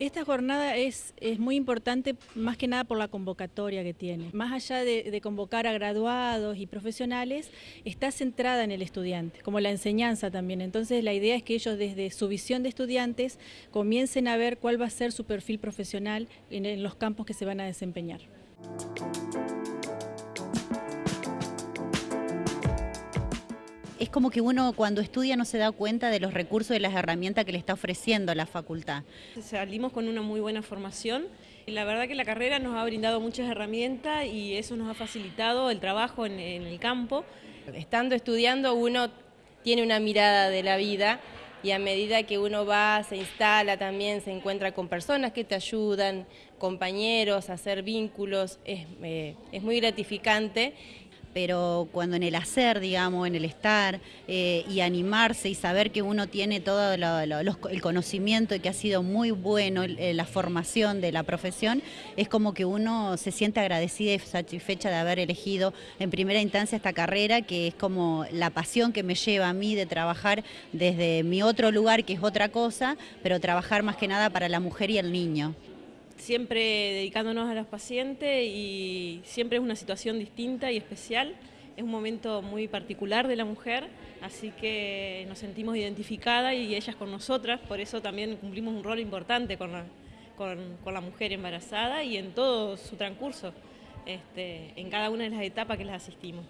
Esta jornada es, es, muy importante más que nada por la convocatoria que tiene. Más allá de, convocar a graduados y profesionales, está centrada en el estudiante, como la enseñanza también. Entonces la idea es que ellos desde su visión de estudiantes comiencen a ver cuál va a ser su perfil profesional en los campos que se van a desempeñar. Es como que uno cuando estudia no se da cuenta de los recursos y las herramientas que le está ofreciendo la facultad. Salimos con una muy buena formación y la verdad que la carrera nos ha brindado muchas herramientas y eso nos ha facilitado el trabajo en, en el campo. Estando estudiando uno tiene una mirada de la vida y a medida que uno va, se instala también, se encuentra con personas que te ayudan, compañeros, hacer vínculos, es, eh, es muy gratificante pero cuando en el hacer, digamos, en el estar eh, y animarse y saber que uno tiene todo lo, el conocimiento y que ha sido muy bueno eh, la formación de la profesión, es como que uno se siente agradecida y satisfecha de haber elegido en primera instancia esta carrera, que es como la pasión que me lleva a mí de trabajar desde mi otro lugar, que es otra cosa, pero trabajar más que nada para la mujer y el niño siempre dedicándonos a los pacientes y siempre es una situación distinta y especial. Es un momento muy particular de la mujer, así que nos sentimos identificadas y ellas con nosotras, por eso también cumplimos un rol importante con la, con, la mujer embarazada y en todo su transcurso, este, en cada una de las etapas que les asistimos.